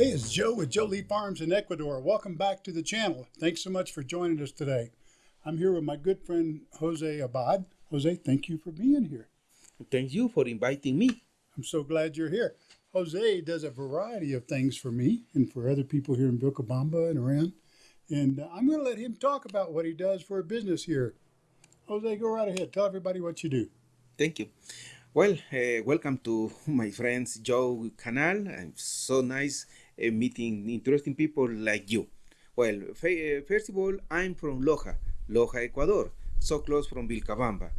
Hey, it's Joe with Jolie Farms in Ecuador. Welcome back to the channel. Thanks so much for joining us today. I'm here with my good friend Jose Abad. Jose, thank you for being here. Thank you for inviting me. I'm so glad you're here. Jose does a variety of things for me and for other people here in Vilcabamba and around. And uh, I'm going to let him talk about what he does for a business here. Jose, go right ahead. Tell everybody what you do. Thank you. Well, uh, welcome to my friends Joe Canal. It's so nice uh, meeting interesting people like you. Well, uh, first of all, I'm from Loja, Loja, Ecuador, so close from Vilcabamba.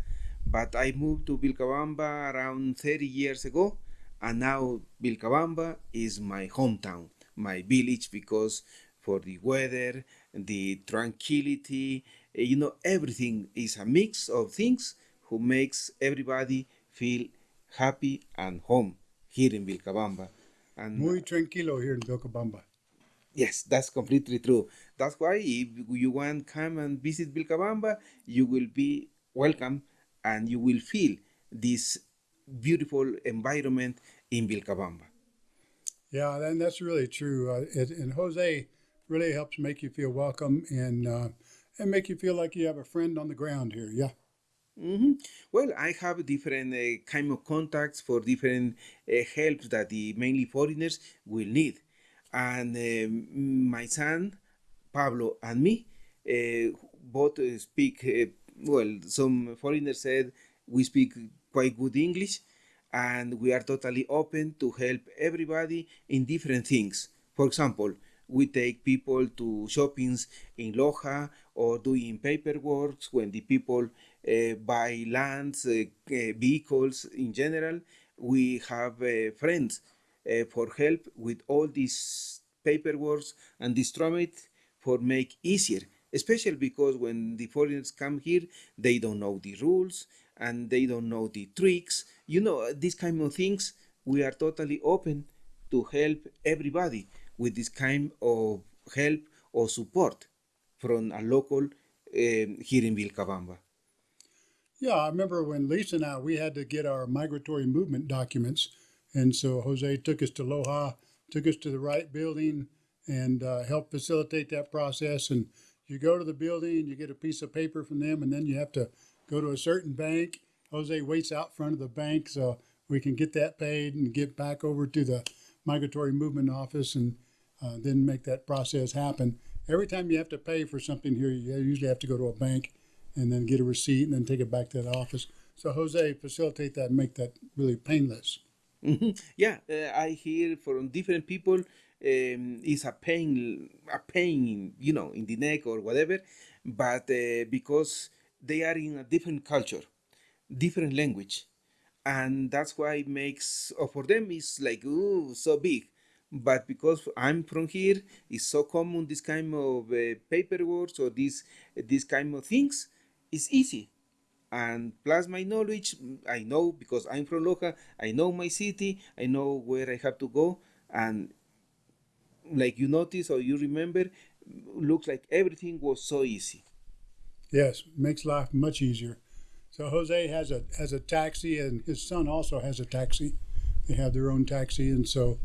But I moved to Vilcabamba around 30 years ago, and now Vilcabamba is my hometown, my village, because for the weather, the tranquility, uh, you know, everything is a mix of things who makes everybody feel happy and home here in Vilcabamba. And Muy tranquilo here in Vilcabamba. Yes, that's completely true. That's why if you want come and visit Vilcabamba, you will be welcome and you will feel this beautiful environment in Vilcabamba. Yeah, and that's really true. Uh, it, and Jose really helps make you feel welcome and uh, and make you feel like you have a friend on the ground here. Yeah. Mm -hmm. Well, I have different uh, kind of contacts for different uh, helps that the mainly foreigners will need, and um, my son Pablo and me uh, both speak. Uh, well, some foreigners said we speak quite good English, and we are totally open to help everybody in different things. For example, we take people to shoppings in Loja or doing paperwork when the people uh, buy lands, uh, uh, vehicles in general. We have friends for help with all these paperwork and this distribute for make easier especially because when the foreigners come here they don't know the rules and they don't know the tricks you know these kind of things we are totally open to help everybody with this kind of help or support from a local um, here in Vilcabamba. Yeah, I remember when Lisa and I, we had to get our migratory movement documents. And so Jose took us to Loja, took us to the right building and uh, helped facilitate that process. And you go to the building, you get a piece of paper from them, and then you have to go to a certain bank. Jose waits out front of the bank so we can get that paid and get back over to the migratory movement office and uh, then make that process happen. Every time you have to pay for something here, you usually have to go to a bank and then get a receipt and then take it back to the office. So Jose, facilitate that, and make that really painless. Mm-hmm. Yeah, uh, I hear from different people um, it's a pain, a pain, you know, in the neck or whatever, but uh, because they are in a different culture, different language, and that's why it makes, or for them, it's like ooh, so big. But because I'm from here, it's so common this kind of uh, paperwork or this this kind of things it's easy. And plus my knowledge, I know because I'm from Loja, I know my city, I know where I have to go. And like you notice or you remember, looks like everything was so easy. Yes, makes life much easier. So Jose has a has a taxi, and his son also has a taxi. They have their own taxi, and so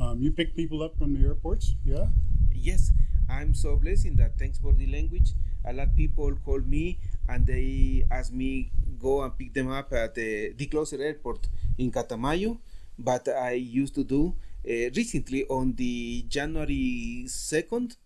um, you pick people up from the airports. Yeah. Yes, I'm so blessed in that. Thanks for the language. A lot of people call me and they asked me go and pick them up at the, the closer airport in Catamayo. But I used to do uh, recently on the January 2nd,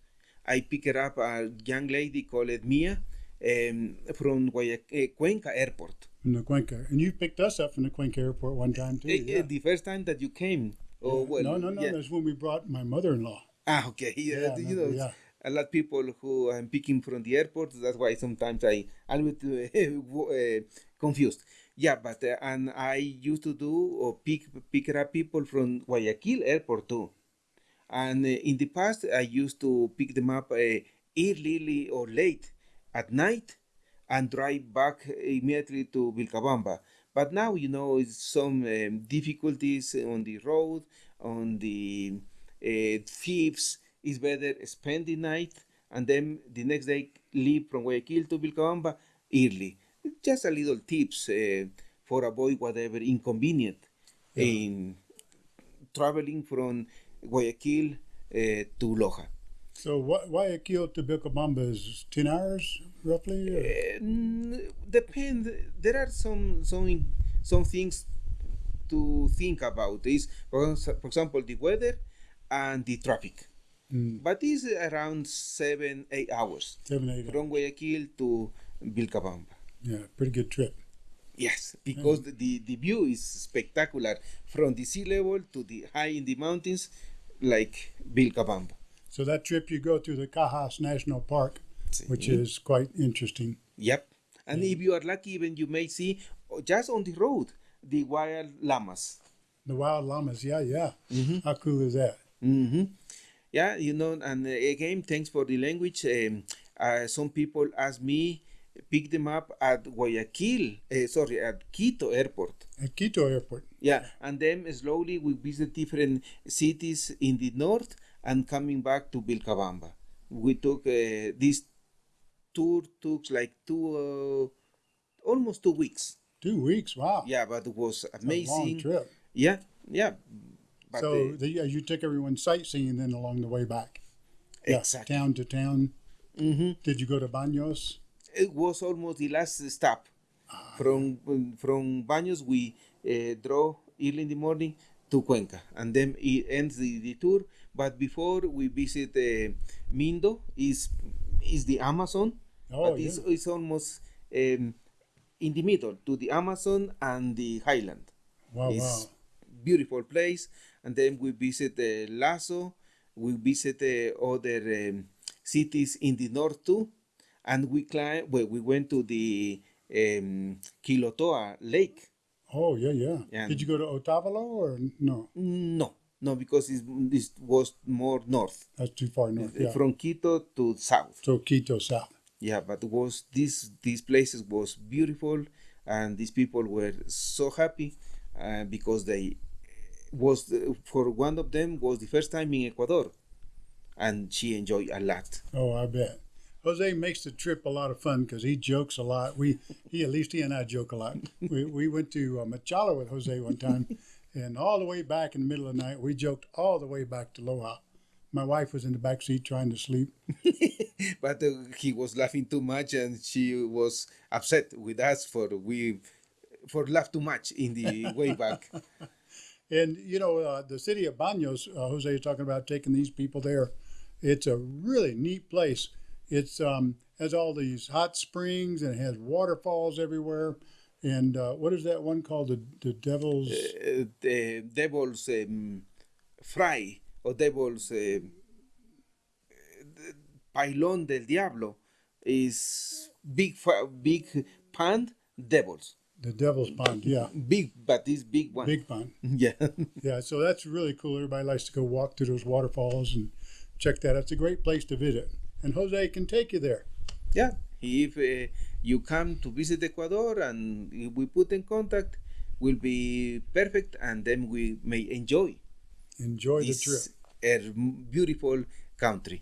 I picked up a young lady called Mia um, from Guayaquil, uh, Cuenca Airport. From the Cuenca. And you picked us up from the Cuenca Airport one time too. Uh, yeah. The first time that you came. Oh, well, no, no, no. Yeah. That's when we brought my mother-in-law. Ah, okay. Yeah, yeah you know, yeah a lot of people who I'm picking from the airport. That's why sometimes I I'm a uh, confused. Yeah, but uh, and I used to do or pick pick up people from Guayaquil airport too. And uh, in the past, I used to pick them up early or late at night and drive back immediately to Vilcabamba. But now, you know, it's some um, difficulties on the road, on the uh, thieves, it's better spend the night and then the next day leave from Guayaquil to Vilcabamba early. Just a little tips uh, for avoid whatever inconvenient yeah. in traveling from Guayaquil uh, to Loja. So Guayaquil to Vilcabamba is 10 hours roughly? Uh, depend. There are some some some things to think about. Is for example the weather and the traffic. Mm, But it's around seven eight hours seven, eight hours. from Guayaquil to Vilcabamba. Yeah, pretty good trip. Yes, because the, the, the view is spectacular from the sea level to the high in the mountains, like Vilcabamba. So that trip you go through the Cajas National Park, which is quite interesting. Yep. And if you are lucky, even you may see oh, just on the road the wild llamas. The wild llamas, yeah, yeah. Mhm. How cool is that? hmm Yeah, you know, and uh, again, thanks for the language. Um, uh, some people ask me pick them up at Guayaquil, uh, sorry, at Quito Airport. At Quito Airport. Yeah, and then slowly we visit different cities in the north and coming back to Vilcabamba. We took uh, this tour took like two, uh, almost two weeks. Two weeks, wow. Yeah, but it was It's a long amazing. trip. Yeah, yeah. But, so uh, the, you took everyone sightseeing then along the way back. Yeah, exactly. Town to town. hmm Did you go to Baños? It was almost the last stop. From from Baños, we uh, drove early in the morning to Cuenca, and then it ends the, the tour. But before we visit uh, Mindo, is is the Amazon, Oh, but it's, yeah. it's almost um, in the middle to the Amazon and the Highland. Wow, it's wow. beautiful place and then we visit uh, Lasso we visit uh, other um, cities in the north too and we climb well, we went to the um, Quilotoa lake Oh, yeah, yeah. Yeah. Did you go to Otavalo or no? no no because it's, this was more north That's too far north. uh, Yeah. from Quito to south So Quito South. yeah but was this these places was beautiful and these people were so happy uh, because they was the- for one of them was the first time in ecuador and she enjoyed a lot Oh, I bet. Jose makes the trip a lot of fun because he jokes a lot. We, he at least he and I joke a lot. We, we went to uh, Machala with Jose one time, and all the way back in the middle of the night, we joked all the way back to Loja. My wife was in the back seat trying to sleep. but uh, he was laughing too much and she was upset with us for we for laugh too much in the way back And you know, uh, the city of Banos, uh, Jose is talking about taking these people there. It's a really neat place. It's um, has all these hot springs and it has waterfalls everywhere. And uh, what is that one called? The the Devil's uh, the devil's um, fry or devil's uh, pailón del diablo is big big pond devils the Devil's Pond. Yeah, big but this big one big pond. yeah Yeah, so that's really cool. Everybody likes to go walk through those waterfalls and check that. out. It's a great place to visit. And Jose can take you there. yeah if uh, you come to visit ecuador and we put in contact will be perfect and then we may enjoy Enjoy the this trip. A beautiful country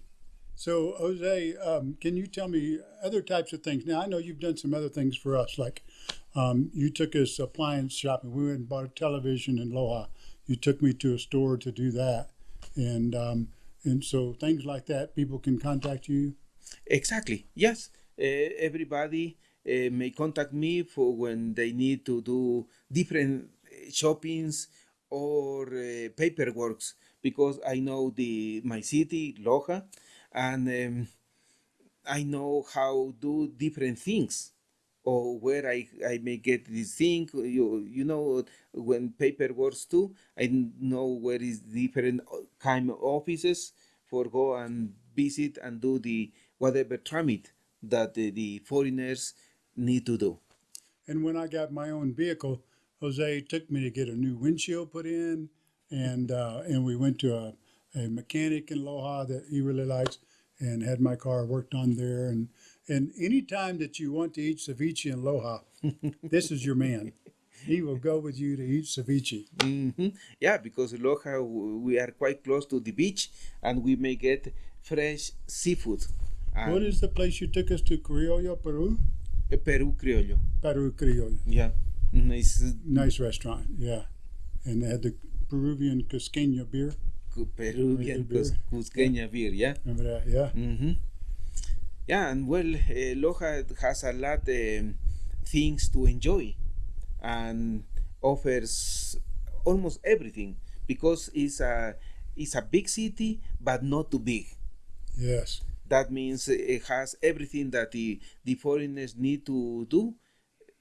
So, Jose, um, can you tell me other types of things? Now, I know you've done some other things for us, like um, you took us appliance shopping. We went and bought a television in Loja. You took me to a store to do that, and um, and so things like that. People can contact you. Exactly. Yes. Uh, everybody uh, may contact me for when they need to do different uh, shoppings or uh, paperworks because I know the my city Loja and um, I know how do different things or where I, I may get this thing. You you know when paperworks too I know where is different kind of offices for go and visit and do the whatever tramit that the, the foreigners need to do. And when I got my own vehicle, Jose took me to get a new windshield put in, and uh, and we went to a, a mechanic in Loja that he really likes, and had my car worked on there. And and any time that you want to eat ceviche in Loja, this is your man. He will go with you to eat ceviche. hmm Yeah, because Loja, we are quite close to the beach and we may get fresh seafood. And What is the place you took us to? Criollo, Peru. uh, Peru Criollo. Peru Criollo. Yeah. Mm, It's, Nice restaurant. Yeah, and they had the Peruvian Cusqueña beer. Peruvian Cusqueña beer, yeah. That? Yeah. hmm Yeah, and well, uh, Loja has a lot um, things to enjoy, and offers almost everything because it's a it's a big city, but not too big. Yes. That means it has everything that the the foreigners need to do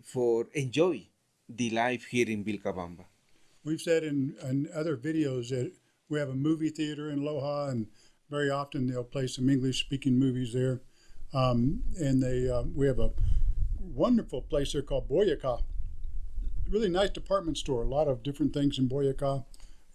for enjoy the life here in Vilcabamba. We've said in, in other videos that we have a movie theater in Loja, and very often they'll play some English speaking movies there. Um, and they um, we have a wonderful place there called Boyaca. Really nice department store. A lot of different things in Boyaca.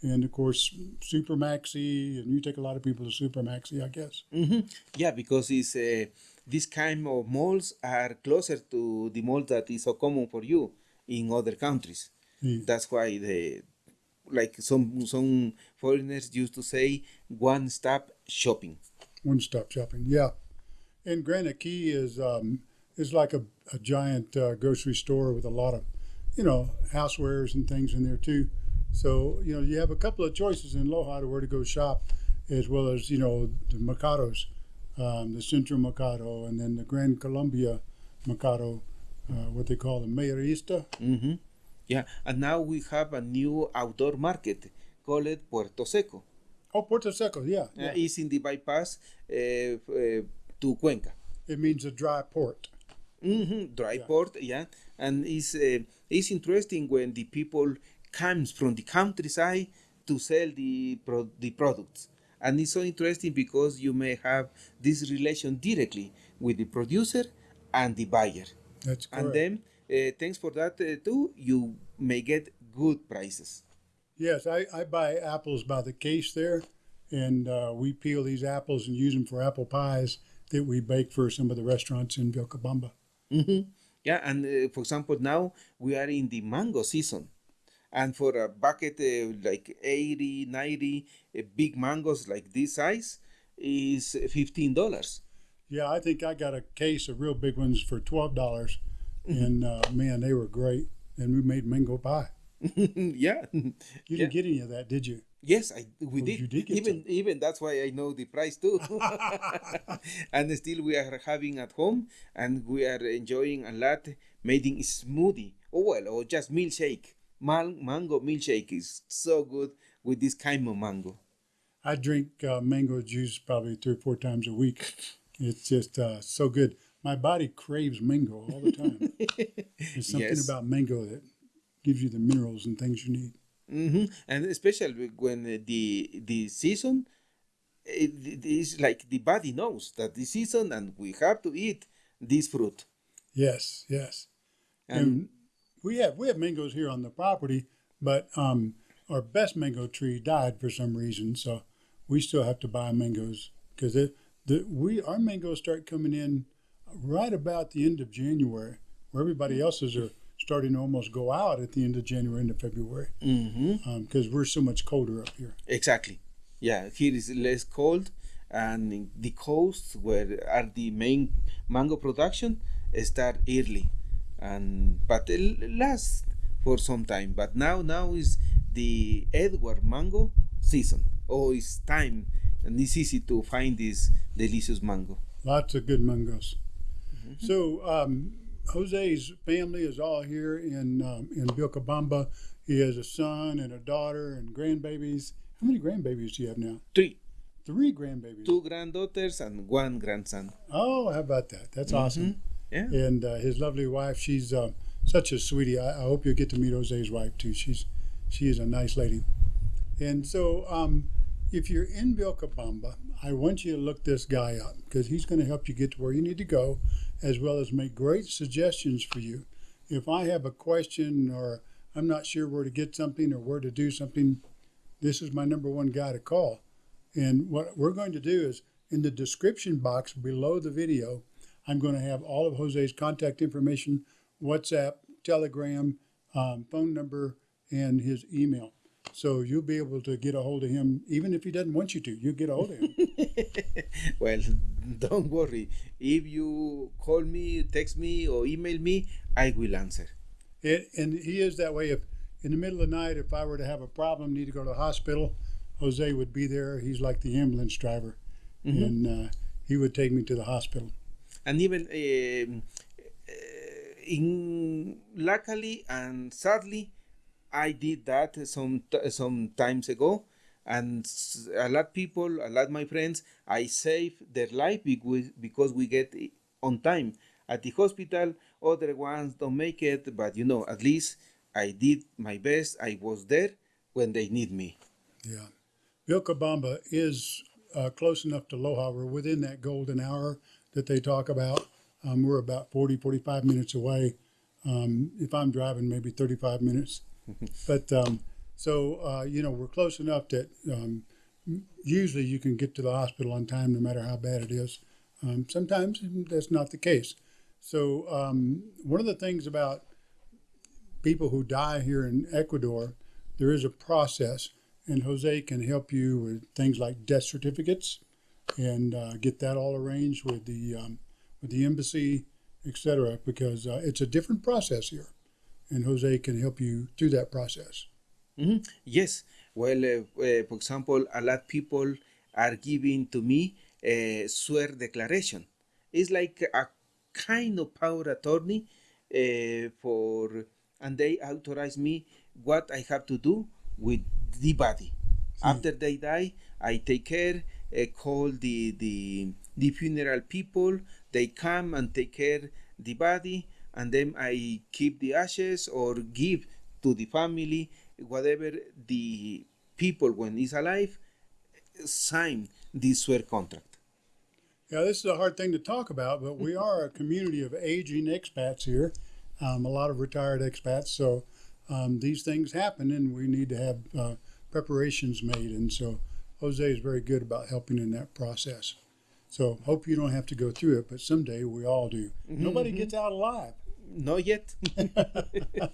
And of course, Super Maxi, and you take a lot of people to Super Maxi, I guess. hmm Yeah, because it's uh, this kind of malls are closer to the mall that is so common for you in other countries. Mm. That's why the like some some foreigners used to say one stop shopping. One stop shopping, yeah. And Gran Aki is um, is like a, a giant uh, grocery store with a lot of, you know, housewares and things in there too. So you know you have a couple of choices in Loja to where to go shop, as well as you know the Mercados, um, the Central Mercado, and then the Gran Colombia Mercado, uh, what they call the Mayorista. hmm Yeah, and now we have a new outdoor market called Puerto Seco. Oh, Puerto Seco, yeah. Uh, it's in the bypass uh, uh, to Cuenca. It means a dry port. Mm-hmm, dry Yeah. port, yeah, and it's uh, it's interesting when the people comes from the countryside to sell the pro- the products, and it's so interesting because you may have this relation directly with the producer and the buyer, That's correct. and then thanks for that uh, too, you may get good prices. Yes, I, I buy apples by the case there, and uh, we peel these apples and use them for apple pies that we bake for some of the restaurants in Vilcabamba. hmm Yeah, and uh, for example, now we are in the mango season. And for a bucket uh, like 80, 90 uh, big mangoes like this size is $15. Yeah, I think I got a case of real big ones for twelve dollars, and uh, man, they were great. And we made mango pie. yeah. You Yeah. didn't get any of that, did you? Yes, I we Oh, did. you did get even even that's why I know the price too. and still we are having at home and we are enjoying a lot making smoothie. Oh well, or just milkshake. Man- mango milkshake is so good with this kind of mango. I drink uh, mango juice probably three or four times a week. It's just uh, so good. My body craves mango all the time. There's something Yes. about mango that gives you the minerals and things you need. hmm And especially when the the season, it, is like the body knows that the season and we have to eat this fruit. Yes, yes. And And we have we have mangoes here on the property, but um, our best mango tree died for some reason, so we still have to buy mangoes because it the we our mangoes start coming in right about the end of January, where everybody else's are starting to almost go out at the end of January into February mm-hmm. um, because we're so much colder up here. exactly, yeah, here is less cold, and the coast where are the main mango production start early, and but it lasts for some time. But now now is the Edward mango season. Oh, it's time, and it's easy to find this delicious mango. Lots of good mangoes. So um, Jose's family is all here in um, in Vilcabamba. He has a son and a daughter and grandbabies. How many grandbabies do you have now? Three, Three grandbabies. two granddaughters and one grandson. Oh, how about that? That's awesome. Yeah. And uh, his lovely wife, she's uh, such a sweetie. I, I hope you get to meet Jose's wife too. She's she is a nice lady. And so, um, if you're in Vilcabamba, I want you to look this guy up because he's going to help you get to where you need to go, as well as make great suggestions for you. If I have a question or I'm not sure where to get something or where to do something, this is my number one guy to call. And what we're going to do is in the description box below the video, I'm going to have all of Jose's contact information, WhatsApp, Telegram, um, phone number, and his email. So you'll be able to get a hold of him, even if he doesn't want you to. You'll get a hold of him. well, don't worry. If you call me, text me, or email me, I will answer. and, and he is that way. If in the middle of the night, if I were to have a problem, need to go to the hospital, Jose would be there. He's like the ambulance driver, and uh, he would take me to the hospital. and even um, uh, in luckily and sadly i did that some some times ago and a lot people a lot my friends i save their life because we get on time at the hospital other ones don't make it but you know at least i did my best i was there when they need me Yeah. Vilcabamba is uh, close enough to Loja. We're within that golden hour that they talk about. Um, we're about 40, 45 minutes away. Um, if I'm driving, maybe 35 minutes. but um, so, uh, you know, we're close enough that um, usually you can get to the hospital on time no matter how bad it is. Um, sometimes that's not the case. So, um, one of the things about people who die here in Ecuador, there is a process, and Jose can help you with things like death certificates and uh, get that all arranged with the um, with the embassy, etc. Because uh, it's a different process here, and Jose can help you through that process. Mhm. Yes. Well, uh, uh, for example, a lot of people are giving to me a swear declaration. It's like a kind of power attorney uh, for, and they authorize me what I have to do with the body. After they die, I take care, uh, call the, the the funeral people. They come and take care the body, and then I keep the ashes or give to the family whatever the people when he's alive sign this swear contract. Yeah, this is a hard thing to talk about, but we are a community of aging expats here, um, a lot of retired expats. So um, these things happen, and we need to have uh, preparations made. And so Jose is very good about helping in that process. So hope you don't have to go through it, but someday we all do. Nobody gets out alive. Not yet. uh,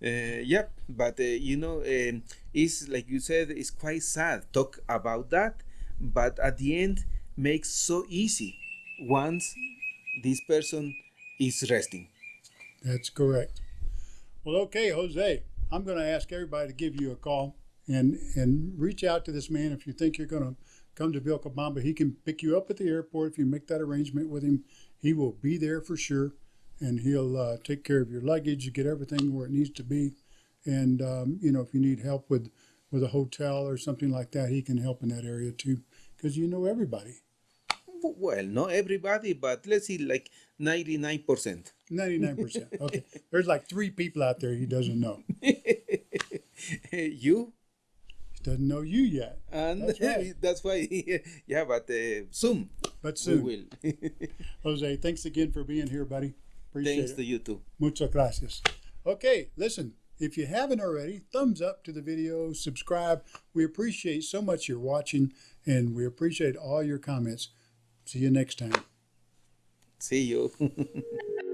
yep, but uh, you know, um, it's like you said, it's quite sad talk about that, but at the end makes so easy once this person is resting. That's correct. Well, okay, Jose, I'm going to ask everybody to give you a call and and reach out to this man if you think you're going to come to Vilcabamba. He can pick you up at the airport if you make that arrangement with him. He will be there for sure, and he'll uh, take care of your luggage, you get everything where it needs to be, and um, you know if you need help with with a hotel or something like that, he can help in that area too, because you know everybody. Well, not everybody, but let's see, like 99%. 99%. Okay. There's like three people out there he doesn't know. you He doesn't know you yet. and That's right. that's why, yeah, but uh, soon But soon. we will. Jose, thanks again for being here, buddy. Appreciate Thanks it. to you too. Muchas gracias. Okay, listen, if you haven't already, thumbs up to the video, subscribe. We appreciate so much your watching, and we appreciate all your comments. See you next time. See you.